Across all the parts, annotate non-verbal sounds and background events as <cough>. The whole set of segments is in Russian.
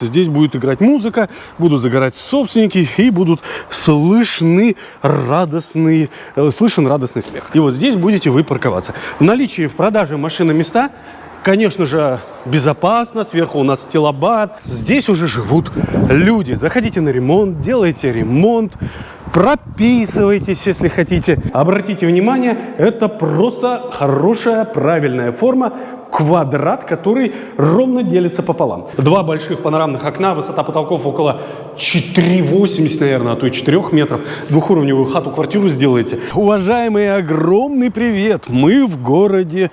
Здесь будет играть музыка, будут загорать собственники и будут слышны радостные, э, слышен радостный смех. И вот здесь будете вы парковаться. В наличии в продаже машины места, конечно же, безопасно. Сверху у нас стилобат. Здесь уже живут люди. Заходите на ремонт, делайте ремонт, прописывайтесь, если хотите. Обратите внимание, это просто хорошая, правильная форма квадрат, который ровно делится пополам. Два больших панорамных окна, высота потолков около 4,80, наверное, а то и 4 метров. Двухуровневую хату-квартиру сделаете. Уважаемые, огромный привет! Мы в городе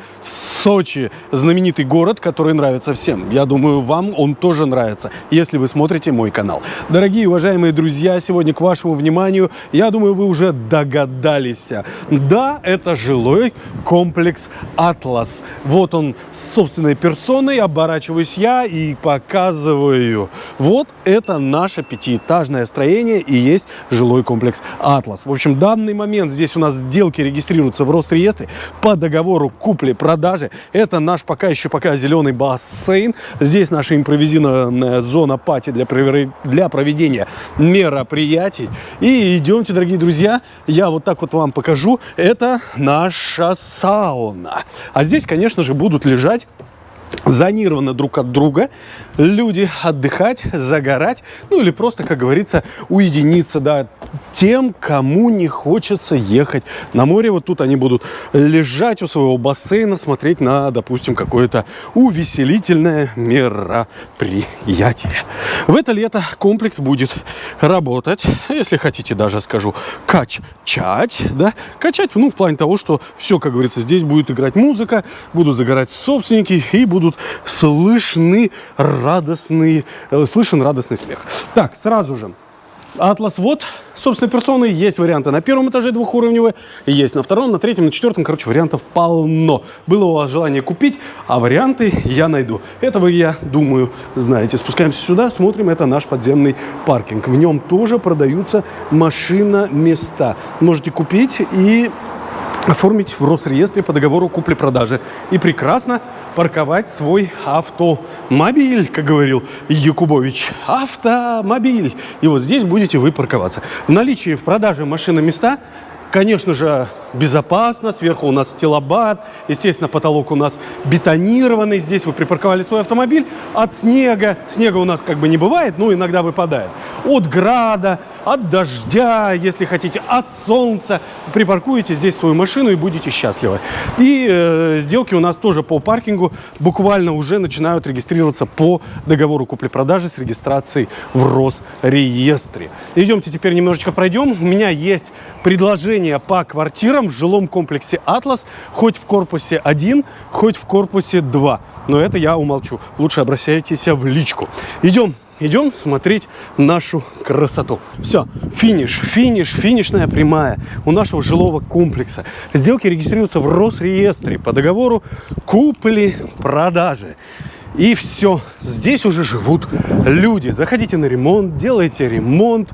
Сочи. Знаменитый город, который нравится всем. Я думаю, вам он тоже нравится, если вы смотрите мой канал. Дорогие уважаемые друзья, сегодня к вашему вниманию, я думаю, вы уже догадались. Да, это жилой комплекс «Атлас». Вот он собственной персоной, оборачиваюсь я и показываю. Вот это наше пятиэтажное строение и есть жилой комплекс «Атлас». В общем, данный момент здесь у нас сделки регистрируются в Росреестре по договору купли-продажи. Это наш пока еще пока зеленый бассейн. Здесь наша импровизированная зона пати для, для проведения мероприятий. И идемте, дорогие друзья, я вот так вот вам покажу. Это наша сауна. А здесь, конечно же, будут лежать зонированы друг от друга, люди отдыхать, загорать, ну или просто, как говорится, уединиться, да, тем, кому не хочется ехать на море. Вот тут они будут лежать у своего бассейна, смотреть на, допустим, какое-то увеселительное мероприятие. В это лето комплекс будет работать, если хотите даже скажу, качать, да, качать, ну, в плане того, что все, как говорится, здесь будет играть музыка, будут загорать собственники и будут слышны радостный, э, слышен радостный смех. Так, сразу же. Атлас вот, собственно, персоны. Есть варианты на первом этаже двухуровневые, есть на втором, на третьем, на четвертом. Короче, вариантов полно. Было у вас желание купить, а варианты я найду. Этого я думаю, знаете. Спускаемся сюда, смотрим. Это наш подземный паркинг. В нем тоже продаются машина-места. Можете купить и оформить в Росреестре по договору купли-продажи и прекрасно парковать свой автомобиль, как говорил Якубович. Автомобиль. И вот здесь будете вы парковаться. В наличии в продаже машины места Конечно же, безопасно. Сверху у нас стилобат. Естественно, потолок у нас бетонированный. Здесь вы припарковали свой автомобиль. От снега. Снега у нас как бы не бывает, но иногда выпадает. От града, от дождя, если хотите, от солнца. Припаркуете здесь свою машину и будете счастливы. И э, сделки у нас тоже по паркингу буквально уже начинают регистрироваться по договору купли-продажи с регистрацией в Росреестре. Идемте теперь немножечко пройдем. У меня есть предложение по квартирам в жилом комплексе «Атлас», хоть в корпусе 1, хоть в корпусе 2. Но это я умолчу. Лучше обращайтесь в личку. Идем идем смотреть нашу красоту. Все, финиш, финиш, финишная прямая у нашего жилого комплекса. Сделки регистрируются в Росреестре по договору купли-продажи. И все, здесь уже живут люди. Заходите на ремонт, делайте ремонт,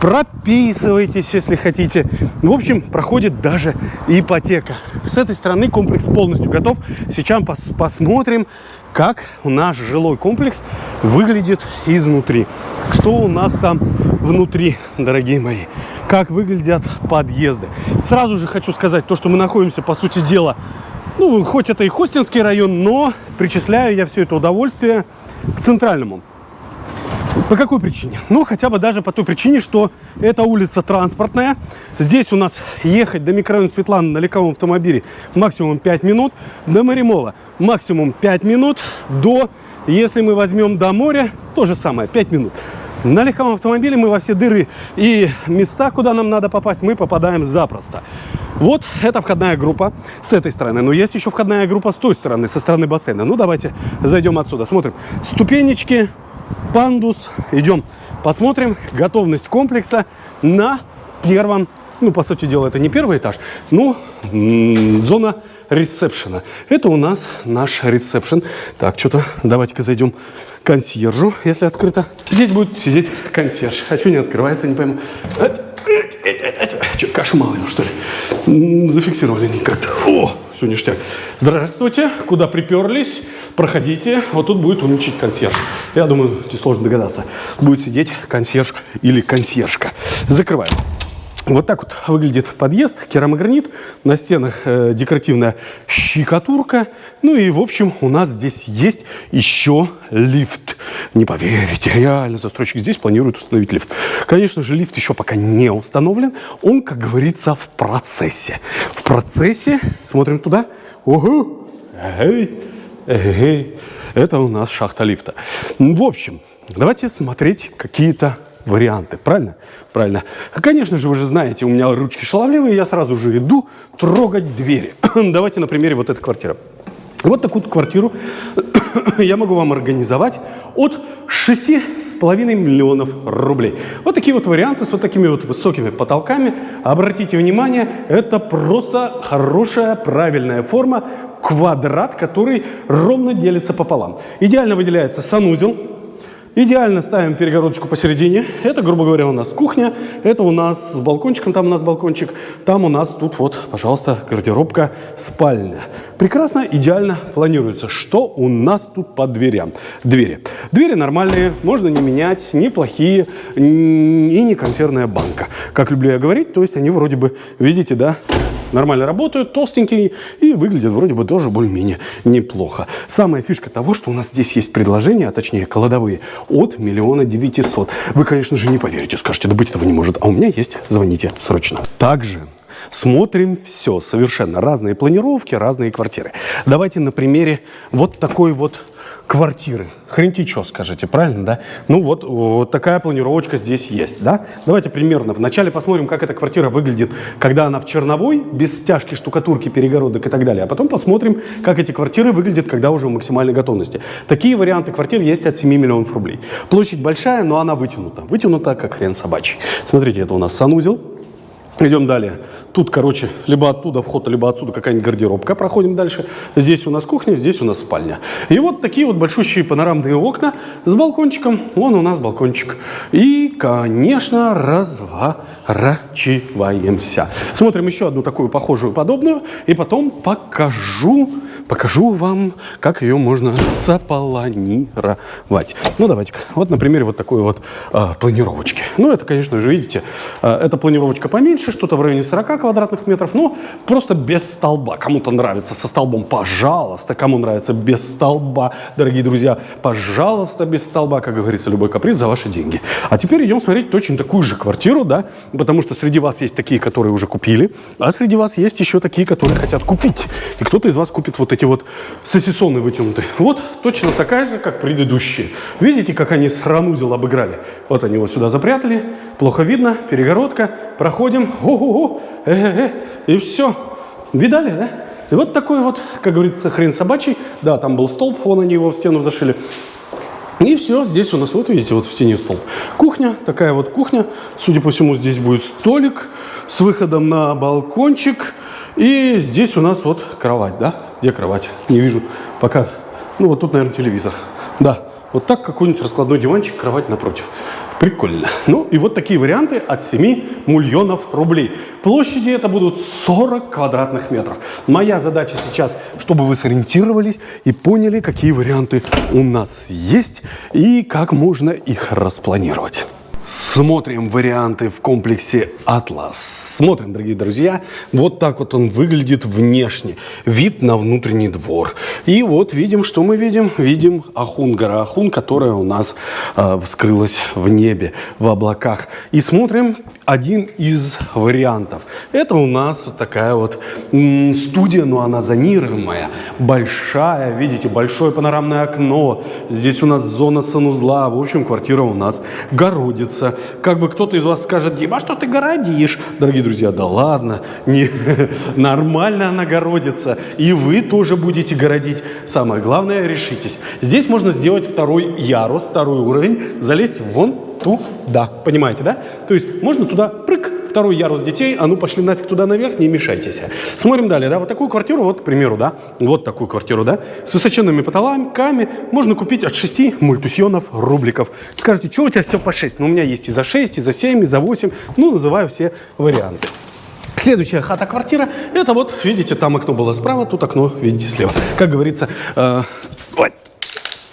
прописывайтесь, если хотите. В общем, проходит даже ипотека. С этой стороны комплекс полностью готов. Сейчас пос посмотрим, как наш жилой комплекс выглядит изнутри. Что у нас там внутри, дорогие мои. Как выглядят подъезды. Сразу же хочу сказать, то, что мы находимся, по сути дела, ну, хоть это и Хостинский район, но причисляю я все это удовольствие к центральному. По какой причине? Ну, хотя бы даже по той причине, что это улица транспортная. Здесь у нас ехать до микрорайона Светланы на легковом автомобиле максимум 5 минут. До Маримола максимум 5 минут. До, если мы возьмем до моря, то же самое, 5 минут. На легковом автомобиле мы во все дыры и места, куда нам надо попасть, мы попадаем запросто. Вот это входная группа с этой стороны. Но есть еще входная группа с той стороны, со стороны бассейна. Ну, давайте зайдем отсюда. Смотрим. Ступенечки, пандус. Идем посмотрим готовность комплекса на первом, ну, по сути дела, это не первый этаж, ну, зона ресепшена. Это у нас наш ресепшн. Так, что-то давайте-ка зайдем консьержу, если открыто. Здесь будет сидеть консьерж. А что не открывается, не пойму. Что, кашу мало что ли? Зафиксировали они как-то. О, все ништяк. Здравствуйте, куда приперлись? Проходите, вот тут будет умничать консьерж. Я думаю, несложно догадаться. Будет сидеть консьерж или консьержка. Закрываем. Вот так вот выглядит подъезд, керамогранит, на стенах э, декоративная щекотурка. Ну и, в общем, у нас здесь есть еще лифт. Не поверите, реально застройщик здесь планирует установить лифт. Конечно же, лифт еще пока не установлен. Он, как говорится, в процессе. В процессе, смотрим туда. Ого! Эй, эй, это у нас шахта лифта. В общем, давайте смотреть какие-то варианты, правильно? Правильно. Конечно же, вы же знаете, у меня ручки шаловливые, я сразу же иду трогать двери. <coughs> Давайте на примере вот этой квартиры. Вот такую квартиру <coughs> я могу вам организовать от 6,5 миллионов рублей. Вот такие вот варианты с вот такими вот высокими потолками. Обратите внимание, это просто хорошая, правильная форма, квадрат, который ровно делится пополам. Идеально выделяется санузел, Идеально ставим перегородочку посередине. Это, грубо говоря, у нас кухня. Это у нас с балкончиком, там у нас балкончик. Там у нас тут вот, пожалуйста, гардеробка, спальня. Прекрасно, идеально планируется. Что у нас тут по дверям? Двери. Двери нормальные, можно не менять, неплохие и не консервная банка. Как люблю я говорить, то есть они вроде бы, видите, да, нормально работают, толстенькие и выглядят вроде бы тоже более-менее неплохо. Самая фишка того, что у нас здесь есть предложения, а точнее кладовые, от миллиона девятисот. Вы, конечно же, не поверите, скажете, да быть этого не может, а у меня есть, звоните срочно. Также смотрим все, совершенно разные планировки, разные квартиры. Давайте на примере вот такой вот квартиры. Хренти что скажете, правильно, да? Ну вот, вот такая планировочка здесь есть, да? Давайте примерно вначале посмотрим, как эта квартира выглядит, когда она в черновой, без стяжки, штукатурки, перегородок и так далее. А потом посмотрим, как эти квартиры выглядят, когда уже в максимальной готовности. Такие варианты квартир есть от 7 миллионов рублей. Площадь большая, но она вытянута. Вытянута, как хрен собачий. Смотрите, это у нас санузел. Идем далее. Тут, короче, либо оттуда вход, либо отсюда какая-нибудь гардеробка. Проходим дальше. Здесь у нас кухня, здесь у нас спальня. И вот такие вот большущие панорамные окна с балкончиком. Вон у нас балкончик. И, конечно, разворачиваемся. Смотрим еще одну такую похожую, подобную. И потом покажу, покажу вам, как ее можно заполонировать. Ну, давайте-ка. Вот на примере вот такой вот э, планировочки. Ну, это, конечно же, видите, э, эта планировочка поменьше меньше, что-то в районе 40 квадратных метров, но просто без столба. Кому-то нравится со столбом, пожалуйста. Кому нравится без столба, дорогие друзья, пожалуйста, без столба, как говорится, любой каприз за ваши деньги. А теперь идем смотреть точно такую же квартиру, да, потому что среди вас есть такие, которые уже купили, а среди вас есть еще такие, которые хотят купить. И кто-то из вас купит вот эти вот сосисоны вытянутые. Вот точно такая же, как предыдущие. Видите, как они сранузел обыграли? Вот они его сюда запрятали, плохо видно, перегородка, проходим, ого-го, э -э -э, и все. Видали, да? И вот такой вот, как говорится, хрен собачий. Да, там был столб, вон они его в стену зашили. И все, здесь у нас, вот видите, вот в стене столб. Кухня, такая вот кухня. Судя по всему, здесь будет столик с выходом на балкончик. И здесь у нас вот кровать, да? Где кровать? Не вижу пока. Ну, вот тут, наверное, телевизор. Да, вот так какой-нибудь раскладной диванчик, кровать напротив. Прикольно. Ну и вот такие варианты от 7 миллионов рублей. Площади это будут 40 квадратных метров. Моя задача сейчас, чтобы вы сориентировались и поняли, какие варианты у нас есть и как можно их распланировать. Смотрим варианты в комплексе «Атлас». Смотрим, дорогие друзья, вот так вот он выглядит внешне. Вид на внутренний двор. И вот видим, что мы видим? Видим Ахун, Ахун, которая у нас э, вскрылась в небе, в облаках. И смотрим один из вариантов. Это у нас вот такая вот студия, но она зонируемая, большая, видите, большое панорамное окно. Здесь у нас зона санузла, в общем, квартира у нас городится. Как бы кто-то из вас скажет, Дима, а что ты городишь? Дорогие друзья, да ладно, не, <laughs> нормально она городится, и вы тоже будете городить. Самое главное, решитесь. Здесь можно сделать второй ярус, второй уровень, залезть вон туда. Понимаете, да? То есть можно туда прыг, второй ярус детей, а ну пошли нафиг туда наверх, не мешайтесь. Смотрим далее, да, вот такую квартиру, вот, к примеру, да, вот такую квартиру, да, с высоченными потолками можно купить от 6 мультусьонов рубликов. Скажите, что у тебя все по 6? Ну, у меня есть и за 6, и за 7, и за 8, ну, называю все варианты. Следующая хата-квартира, это вот, видите, там окно было справа, тут окно, видите, слева. Как говорится, э,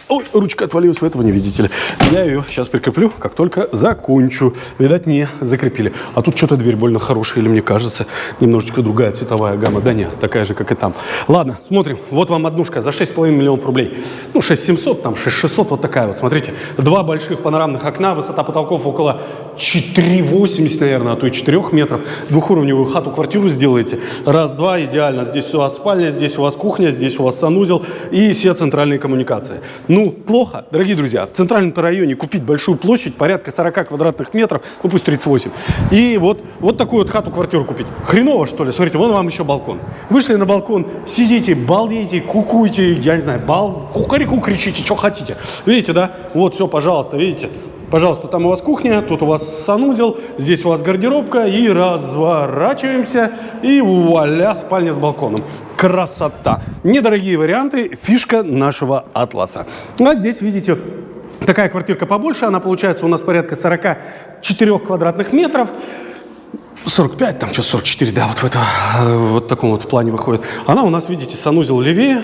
ой, ручка отвалилась, вы этого не видите ли. Я ее сейчас прикреплю, как только закончу. Видать, не закрепили. А тут что-то дверь больно хорошая, или мне кажется, немножечко другая цветовая гамма. Да нет, такая же, как и там. Ладно, смотрим. Вот вам однушка за 6,5 миллионов рублей. Ну, 6700, там 6600, вот такая вот. Смотрите, два больших панорамных окна, высота потолков около 4,80, наверное, а то и 4 метров. Двухуровневую хату-квартиру сделаете. Раз-два, идеально. Здесь у вас спальня, здесь у вас кухня, здесь у вас санузел и все центральные коммуникации. Ну, плохо, дорогие друзья, в центральном районе купить большую площадь, порядка 40 квадратных метров, ну пусть 38, и вот, вот такую вот хату-квартиру купить. Хреново, что ли? Смотрите, вон вам еще балкон. Вышли на балкон, сидите, балдеете, кукуете, я не знаю, бал, кукарику кричите, что хотите. Видите, да? Вот, все, пожалуйста, видите? Пожалуйста, там у вас кухня, тут у вас санузел, здесь у вас гардеробка, и разворачиваемся, и вуаля, спальня с балконом. Красота! Недорогие варианты, фишка нашего атласа. А здесь, видите, такая квартирка побольше, она получается у нас порядка 44 квадратных метров. 45, там что 44, да, вот в это, вот таком вот плане выходит. Она у нас, видите, санузел левее,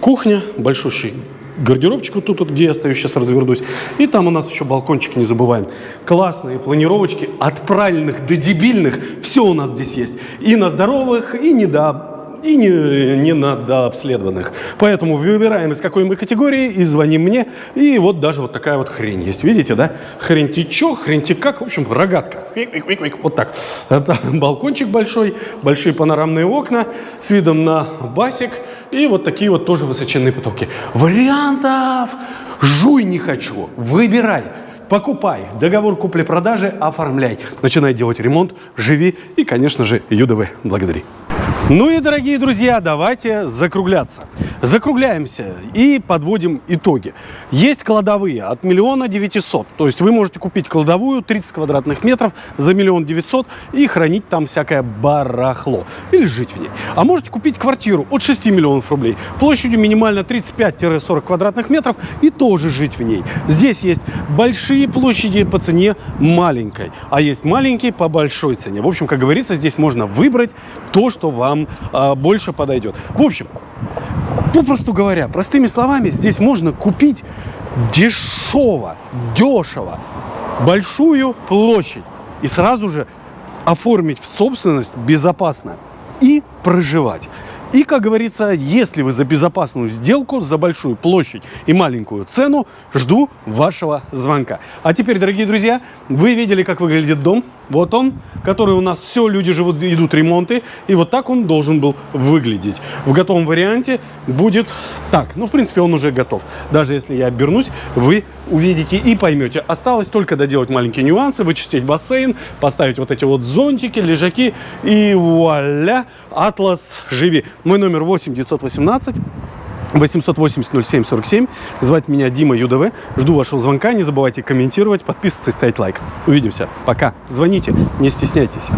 кухня, большущий гардеробчик вот тут, вот, где я стою, сейчас развернусь. И там у нас еще балкончик, не забываем. Классные планировочки, от правильных до дебильных, все у нас здесь есть. И на здоровых, и не до и не, не на дообследованных. Поэтому выбираем, из какой мы категории, и звоним мне. И вот даже вот такая вот хрень есть. Видите, да? Хрень-ти чё, хрень-ти как. В общем, рогатка. Вот так. Это <laughs> балкончик большой, большие панорамные окна с видом на басик. И вот такие вот тоже высоченные потолки. Вариантов жуй не хочу. Выбирай. Покупай, договор купли-продажи оформляй. Начинай делать ремонт, живи и, конечно же, ЮДВ благодари. Ну и, дорогие друзья, давайте закругляться. Закругляемся и подводим итоги. Есть кладовые от миллиона девятисот. То есть вы можете купить кладовую 30 квадратных метров за миллион девятьсот и хранить там всякое барахло. Или жить в ней. А можете купить квартиру от 6 миллионов рублей. Площадью минимально 35-40 квадратных метров и тоже жить в ней. Здесь есть большие площади по цене маленькой. А есть маленькие по большой цене. В общем, как говорится, здесь можно выбрать то, что вам вам а, больше подойдет. В общем, попросту говоря, простыми словами, здесь можно купить дешево, дешево большую площадь и сразу же оформить в собственность безопасно и проживать. И, как говорится, если вы за безопасную сделку, за большую площадь и маленькую цену, жду вашего звонка. А теперь, дорогие друзья, вы видели, как выглядит дом. Вот он, который у нас все, люди живут, идут ремонты. И вот так он должен был выглядеть. В готовом варианте будет так. Ну, в принципе, он уже готов. Даже если я обернусь, вы увидите и поймете. Осталось только доделать маленькие нюансы, вычистить бассейн, поставить вот эти вот зонтики, лежаки. И вуаля, Атлас, живи. Мой номер 8 918 880 07 47. Звать меня Дима ЮДВ. Жду вашего звонка. Не забывайте комментировать, подписываться и ставить лайк. Увидимся. Пока. Звоните, не стесняйтесь.